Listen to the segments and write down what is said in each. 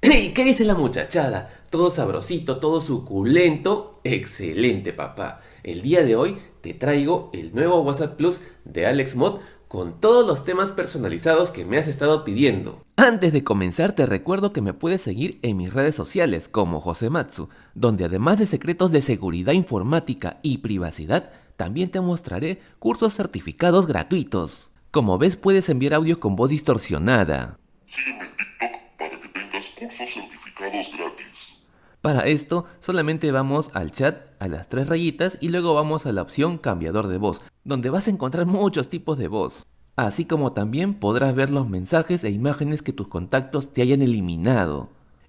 ¿Qué dice la muchachada? Todo sabrosito, todo suculento. Excelente, papá. El día de hoy te traigo el nuevo WhatsApp Plus de AlexMod con todos los temas personalizados que me has estado pidiendo. Antes de comenzar te recuerdo que me puedes seguir en mis redes sociales como Josematsu, donde además de secretos de seguridad informática y privacidad, también te mostraré cursos certificados gratuitos. Como ves puedes enviar audio con voz distorsionada. Sígueme certificados gratis. Para esto solamente vamos al chat a las tres rayitas y luego vamos a la opción cambiador de voz, donde vas a encontrar muchos tipos de voz. Así como también podrás ver los mensajes e imágenes que tus contactos te hayan eliminado.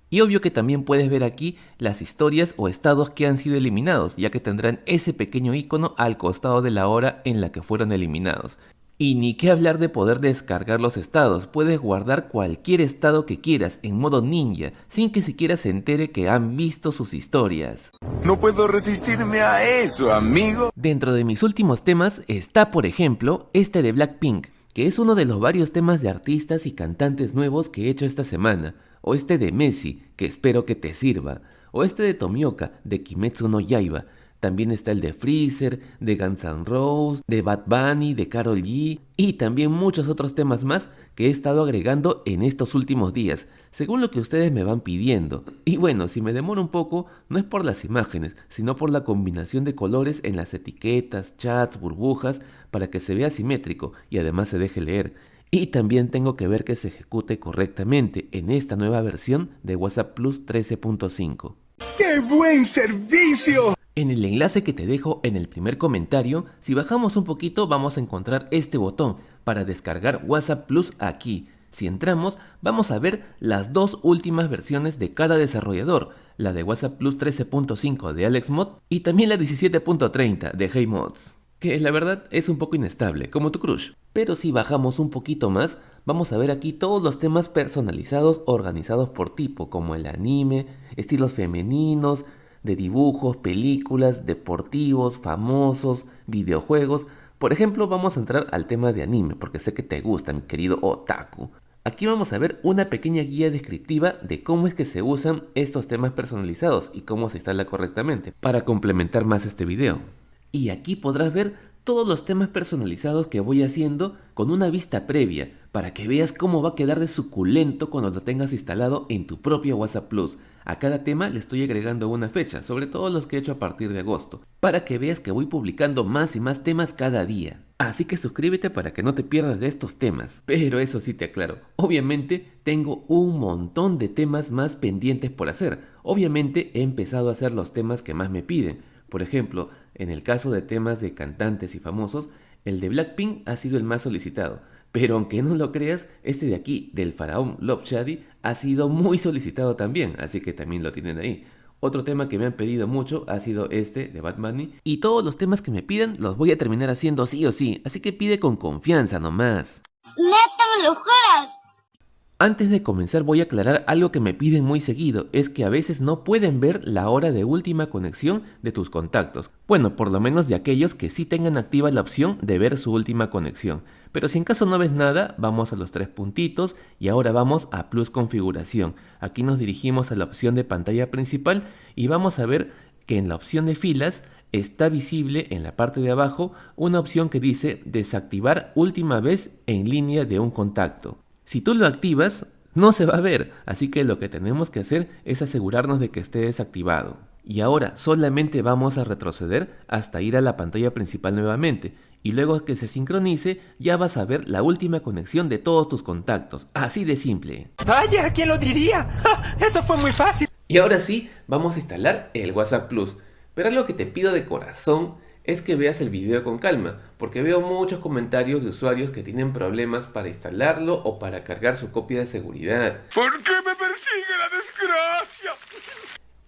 Y obvio que también puedes ver aquí las historias o estados que han sido eliminados, ya que tendrán ese pequeño icono al costado de la hora en la que fueron eliminados. Y ni qué hablar de poder descargar los estados, puedes guardar cualquier estado que quieras en modo ninja, sin que siquiera se entere que han visto sus historias. No puedo resistirme a eso, amigo. Dentro de mis últimos temas está por ejemplo este de Blackpink, que es uno de los varios temas de artistas y cantantes nuevos que he hecho esta semana, o este de Messi, que espero que te sirva, o este de Tomioka, de Kimetsu no Yaiba, también está el de Freezer, de Guns N' Roses, de Bad Bunny, de Carol G y también muchos otros temas más que he estado agregando en estos últimos días, según lo que ustedes me van pidiendo. Y bueno, si me demoro un poco, no es por las imágenes, sino por la combinación de colores en las etiquetas, chats, burbujas, para que se vea simétrico y además se deje leer. Y también tengo que ver que se ejecute correctamente en esta nueva versión de WhatsApp Plus 13.5. ¡Qué buen servicio! En el enlace que te dejo en el primer comentario, si bajamos un poquito vamos a encontrar este botón para descargar WhatsApp Plus aquí. Si entramos, vamos a ver las dos últimas versiones de cada desarrollador, la de WhatsApp Plus 13.5 de AlexMod y también la 17.30 de HeyMods, que la verdad es un poco inestable, como tu crush. Pero si bajamos un poquito más, vamos a ver aquí todos los temas personalizados organizados por tipo, como el anime, estilos femeninos, de dibujos, películas, deportivos, famosos, videojuegos. Por ejemplo, vamos a entrar al tema de anime, porque sé que te gusta, mi querido otaku. Aquí vamos a ver una pequeña guía descriptiva de cómo es que se usan estos temas personalizados y cómo se instala correctamente, para complementar más este video. Y aquí podrás ver todos los temas personalizados que voy haciendo con una vista previa, para que veas cómo va a quedar de suculento cuando lo tengas instalado en tu propio WhatsApp Plus. A cada tema le estoy agregando una fecha, sobre todo los que he hecho a partir de agosto, para que veas que voy publicando más y más temas cada día. Así que suscríbete para que no te pierdas de estos temas. Pero eso sí te aclaro, obviamente tengo un montón de temas más pendientes por hacer. Obviamente he empezado a hacer los temas que más me piden. Por ejemplo, en el caso de temas de cantantes y famosos, el de Blackpink ha sido el más solicitado. Pero aunque no lo creas, este de aquí, del faraón Love Shady, ha sido muy solicitado también, así que también lo tienen ahí. Otro tema que me han pedido mucho ha sido este de Bad Bunny. Y todos los temas que me piden los voy a terminar haciendo sí o sí, así que pide con confianza nomás. ¡Neta me lo juras! Antes de comenzar voy a aclarar algo que me piden muy seguido, es que a veces no pueden ver la hora de última conexión de tus contactos. Bueno, por lo menos de aquellos que sí tengan activa la opción de ver su última conexión. Pero si en caso no ves nada, vamos a los tres puntitos y ahora vamos a Plus Configuración. Aquí nos dirigimos a la opción de pantalla principal y vamos a ver que en la opción de filas está visible en la parte de abajo una opción que dice desactivar última vez en línea de un contacto. Si tú lo activas, no se va a ver, así que lo que tenemos que hacer es asegurarnos de que esté desactivado. Y ahora solamente vamos a retroceder hasta ir a la pantalla principal nuevamente y luego que se sincronice ya vas a ver la última conexión de todos tus contactos, así de simple. Vaya, ¿quién lo diría? Eso fue muy fácil. Y ahora sí, vamos a instalar el WhatsApp Plus, pero algo que te pido de corazón es que veas el video con calma, porque veo muchos comentarios de usuarios que tienen problemas para instalarlo o para cargar su copia de seguridad. ¿Por qué me persigue la desgracia?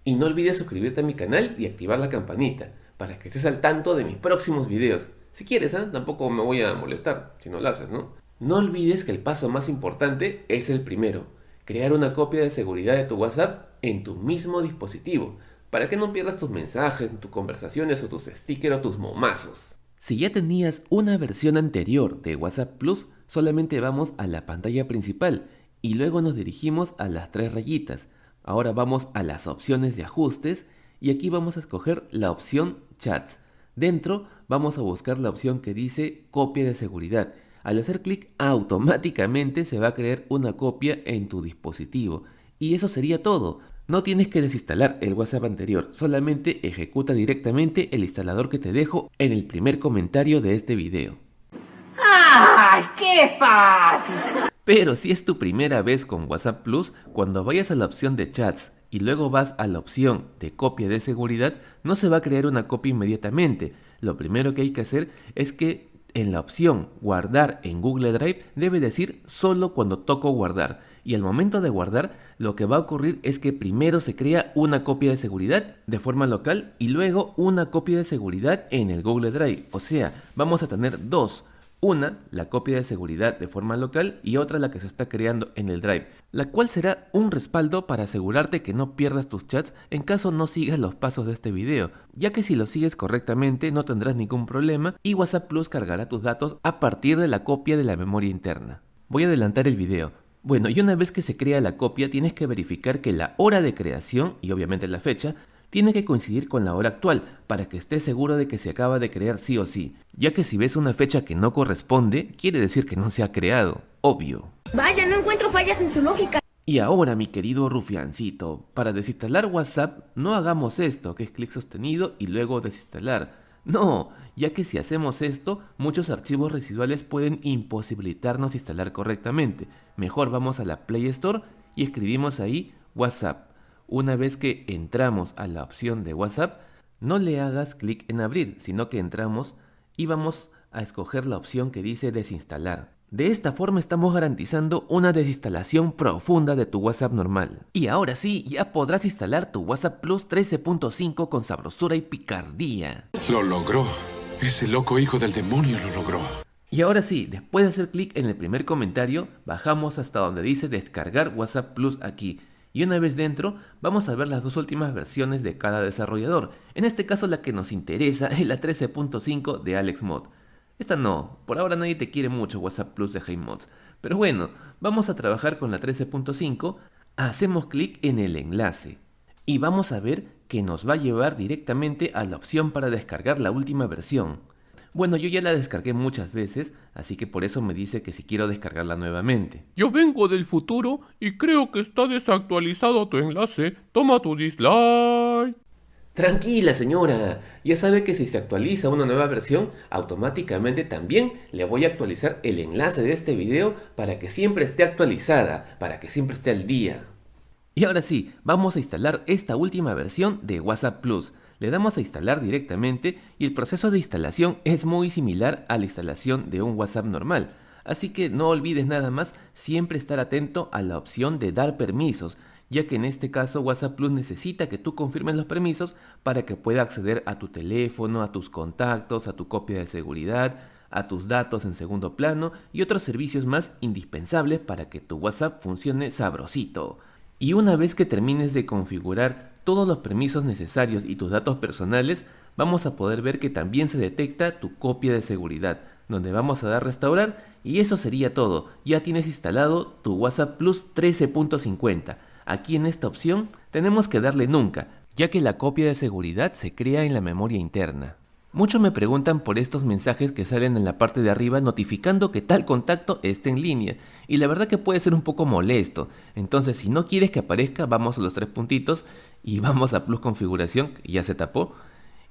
Y no olvides suscribirte a mi canal y activar la campanita, para que estés al tanto de mis próximos videos. Si quieres, ¿eh? tampoco me voy a molestar si no lo haces, ¿no? No olvides que el paso más importante es el primero, crear una copia de seguridad de tu WhatsApp en tu mismo dispositivo, para que no pierdas tus mensajes, tus conversaciones o tus stickers o tus momazos. Si ya tenías una versión anterior de WhatsApp Plus, solamente vamos a la pantalla principal y luego nos dirigimos a las tres rayitas. Ahora vamos a las opciones de ajustes y aquí vamos a escoger la opción chats. Dentro vamos a buscar la opción que dice copia de seguridad. Al hacer clic automáticamente se va a crear una copia en tu dispositivo. Y eso sería todo. No tienes que desinstalar el WhatsApp anterior, solamente ejecuta directamente el instalador que te dejo en el primer comentario de este video. ¡Ay, qué fácil! Pero si es tu primera vez con WhatsApp Plus, cuando vayas a la opción de chats y luego vas a la opción de copia de seguridad, no se va a crear una copia inmediatamente. Lo primero que hay que hacer es que en la opción guardar en Google Drive debe decir solo cuando toco guardar. Y al momento de guardar, lo que va a ocurrir es que primero se crea una copia de seguridad de forma local y luego una copia de seguridad en el Google Drive. O sea, vamos a tener dos una, la copia de seguridad de forma local y otra la que se está creando en el Drive, la cual será un respaldo para asegurarte que no pierdas tus chats en caso no sigas los pasos de este video, ya que si lo sigues correctamente no tendrás ningún problema y WhatsApp Plus cargará tus datos a partir de la copia de la memoria interna. Voy a adelantar el video. Bueno, y una vez que se crea la copia tienes que verificar que la hora de creación y obviamente la fecha tiene que coincidir con la hora actual para que estés seguro de que se acaba de crear sí o sí, ya que si ves una fecha que no corresponde, quiere decir que no se ha creado, obvio. Vaya, no encuentro fallas en su lógica. Y ahora, mi querido rufiancito, para desinstalar WhatsApp no hagamos esto, que es clic sostenido y luego desinstalar. No, ya que si hacemos esto, muchos archivos residuales pueden imposibilitarnos instalar correctamente. Mejor vamos a la Play Store y escribimos ahí WhatsApp. Una vez que entramos a la opción de WhatsApp, no le hagas clic en abrir, sino que entramos y vamos a escoger la opción que dice desinstalar. De esta forma estamos garantizando una desinstalación profunda de tu WhatsApp normal. Y ahora sí, ya podrás instalar tu WhatsApp Plus 13.5 con sabrosura y picardía. Lo logró. Ese loco hijo del demonio lo logró. Y ahora sí, después de hacer clic en el primer comentario, bajamos hasta donde dice descargar WhatsApp Plus aquí y una vez dentro vamos a ver las dos últimas versiones de cada desarrollador. En este caso la que nos interesa es la 13.5 de AlexMod. Esta no, por ahora nadie te quiere mucho WhatsApp Plus de HeyMods. Pero bueno, vamos a trabajar con la 13.5, hacemos clic en el enlace y vamos a ver que nos va a llevar directamente a la opción para descargar la última versión. Bueno, yo ya la descargué muchas veces, así que por eso me dice que si quiero descargarla nuevamente. Yo vengo del futuro y creo que está desactualizado tu enlace. Toma tu dislike. Tranquila señora, ya sabe que si se actualiza una nueva versión, automáticamente también le voy a actualizar el enlace de este video para que siempre esté actualizada, para que siempre esté al día. Y ahora sí, vamos a instalar esta última versión de WhatsApp Plus. Le damos a instalar directamente y el proceso de instalación es muy similar a la instalación de un WhatsApp normal. Así que no olvides nada más siempre estar atento a la opción de dar permisos, ya que en este caso WhatsApp Plus necesita que tú confirmes los permisos para que pueda acceder a tu teléfono, a tus contactos, a tu copia de seguridad, a tus datos en segundo plano y otros servicios más indispensables para que tu WhatsApp funcione sabrosito. Y una vez que termines de configurar todos los permisos necesarios y tus datos personales, vamos a poder ver que también se detecta tu copia de seguridad, donde vamos a dar restaurar y eso sería todo. Ya tienes instalado tu WhatsApp Plus 13.50. Aquí en esta opción tenemos que darle nunca, ya que la copia de seguridad se crea en la memoria interna. Muchos me preguntan por estos mensajes que salen en la parte de arriba notificando que tal contacto está en línea y la verdad que puede ser un poco molesto. Entonces si no quieres que aparezca vamos a los tres puntitos y vamos a plus configuración ya se tapó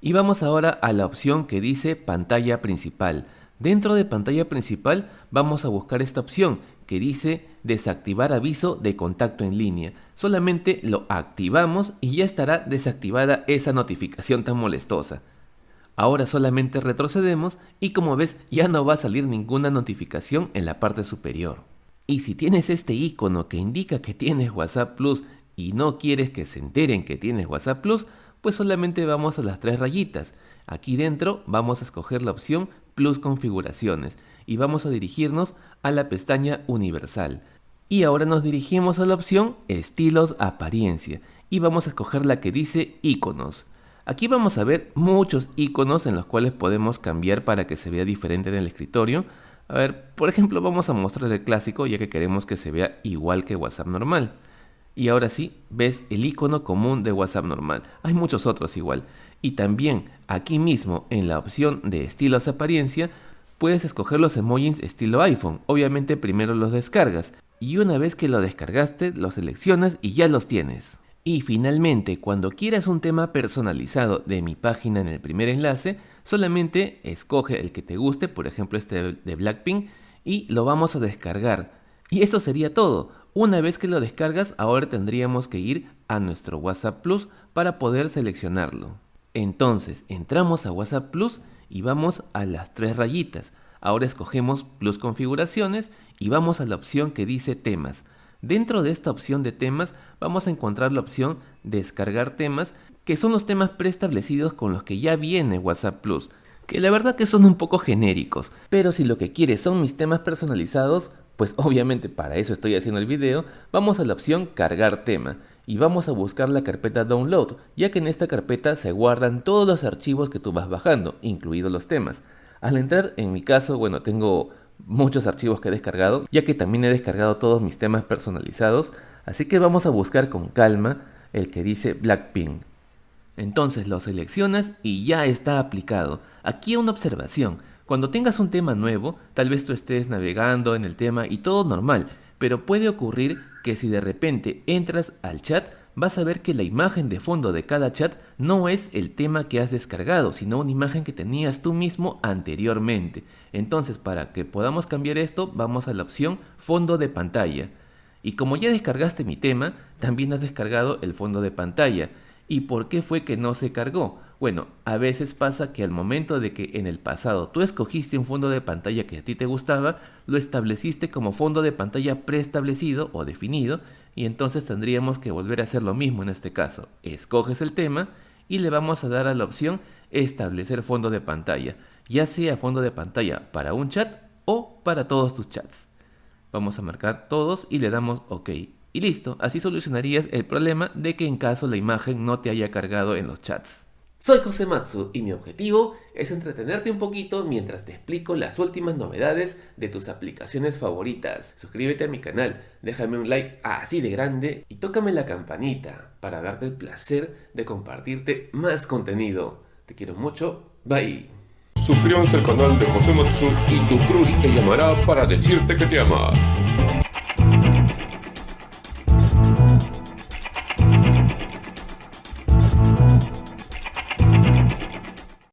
y vamos ahora a la opción que dice pantalla principal. Dentro de pantalla principal vamos a buscar esta opción que dice desactivar aviso de contacto en línea. Solamente lo activamos y ya estará desactivada esa notificación tan molestosa. Ahora solamente retrocedemos y como ves ya no va a salir ninguna notificación en la parte superior. Y si tienes este icono que indica que tienes WhatsApp Plus y no quieres que se enteren que tienes WhatsApp Plus, pues solamente vamos a las tres rayitas. Aquí dentro vamos a escoger la opción Plus configuraciones y vamos a dirigirnos a la pestaña universal. Y ahora nos dirigimos a la opción estilos apariencia y vamos a escoger la que dice iconos. Aquí vamos a ver muchos iconos en los cuales podemos cambiar para que se vea diferente en el escritorio. A ver, por ejemplo, vamos a mostrar el clásico ya que queremos que se vea igual que WhatsApp normal. Y ahora sí, ves el icono común de WhatsApp normal. Hay muchos otros igual. Y también aquí mismo en la opción de estilos apariencia puedes escoger los emojis estilo iPhone. Obviamente primero los descargas y una vez que lo descargaste los seleccionas y ya los tienes. Y finalmente, cuando quieras un tema personalizado de mi página en el primer enlace, solamente escoge el que te guste, por ejemplo este de Blackpink, y lo vamos a descargar. Y eso sería todo. Una vez que lo descargas, ahora tendríamos que ir a nuestro WhatsApp Plus para poder seleccionarlo. Entonces, entramos a WhatsApp Plus y vamos a las tres rayitas. Ahora escogemos Plus configuraciones y vamos a la opción que dice temas. Dentro de esta opción de temas vamos a encontrar la opción descargar temas, que son los temas preestablecidos con los que ya viene WhatsApp Plus, que la verdad que son un poco genéricos, pero si lo que quieres son mis temas personalizados, pues obviamente para eso estoy haciendo el video, vamos a la opción cargar tema y vamos a buscar la carpeta download, ya que en esta carpeta se guardan todos los archivos que tú vas bajando, incluidos los temas. Al entrar, en mi caso, bueno, tengo muchos archivos que he descargado, ya que también he descargado todos mis temas personalizados, así que vamos a buscar con calma el que dice Blackpink. Entonces lo seleccionas y ya está aplicado. Aquí una observación, cuando tengas un tema nuevo, tal vez tú estés navegando en el tema y todo normal, pero puede ocurrir que si de repente entras al chat, vas a ver que la imagen de fondo de cada chat no es el tema que has descargado, sino una imagen que tenías tú mismo anteriormente. Entonces, para que podamos cambiar esto, vamos a la opción fondo de pantalla. Y como ya descargaste mi tema, también has descargado el fondo de pantalla. ¿Y por qué fue que no se cargó? Bueno, a veces pasa que al momento de que en el pasado tú escogiste un fondo de pantalla que a ti te gustaba, lo estableciste como fondo de pantalla preestablecido o definido y entonces tendríamos que volver a hacer lo mismo en este caso. Escoges el tema y le vamos a dar a la opción establecer fondo de pantalla, ya sea fondo de pantalla para un chat o para todos tus chats. Vamos a marcar todos y le damos OK. Y listo, así solucionarías el problema de que en caso la imagen no te haya cargado en los chats. Soy José Matsu y mi objetivo es entretenerte un poquito mientras te explico las últimas novedades de tus aplicaciones favoritas. Suscríbete a mi canal, déjame un like así de grande y tócame la campanita para darte el placer de compartirte más contenido. Te quiero mucho, bye. Suscríbanse al canal de José Matsu y tu crush te llamará para decirte que te ama.